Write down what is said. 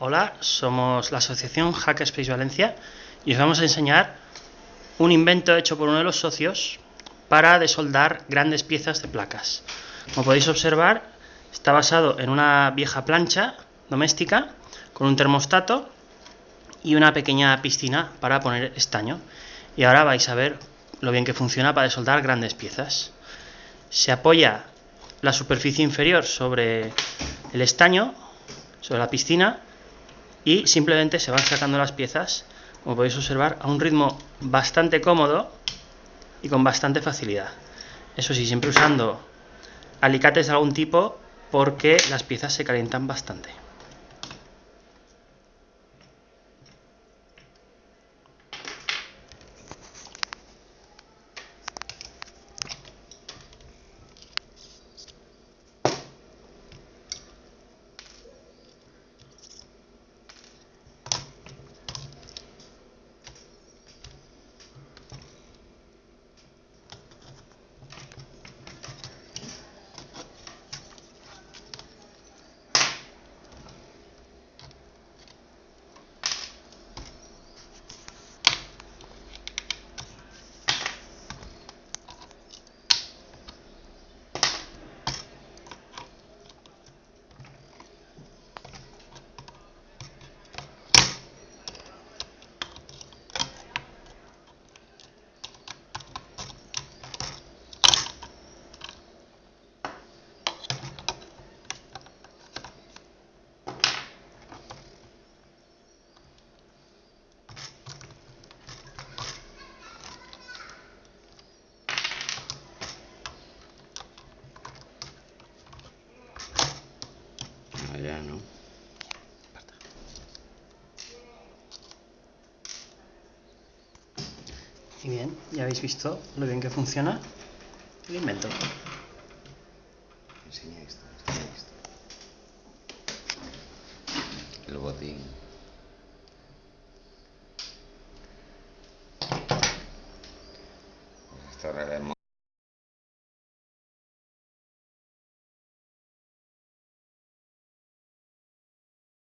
Hola, somos la asociación Hackerspace Valencia y os vamos a enseñar un invento hecho por uno de los socios para desoldar grandes piezas de placas. Como podéis observar, está basado en una vieja plancha doméstica con un termostato y una pequeña piscina para poner estaño. Y ahora vais a ver lo bien que funciona para desoldar grandes piezas. Se apoya la superficie inferior sobre el estaño, sobre la piscina, y simplemente se van sacando las piezas, como podéis observar, a un ritmo bastante cómodo y con bastante facilidad. Eso sí, siempre usando alicates de algún tipo porque las piezas se calientan bastante. Allá, ¿no? Y bien, ya habéis visto lo bien que funciona el invento. Enseña esto, enseña esto. El botín. Esto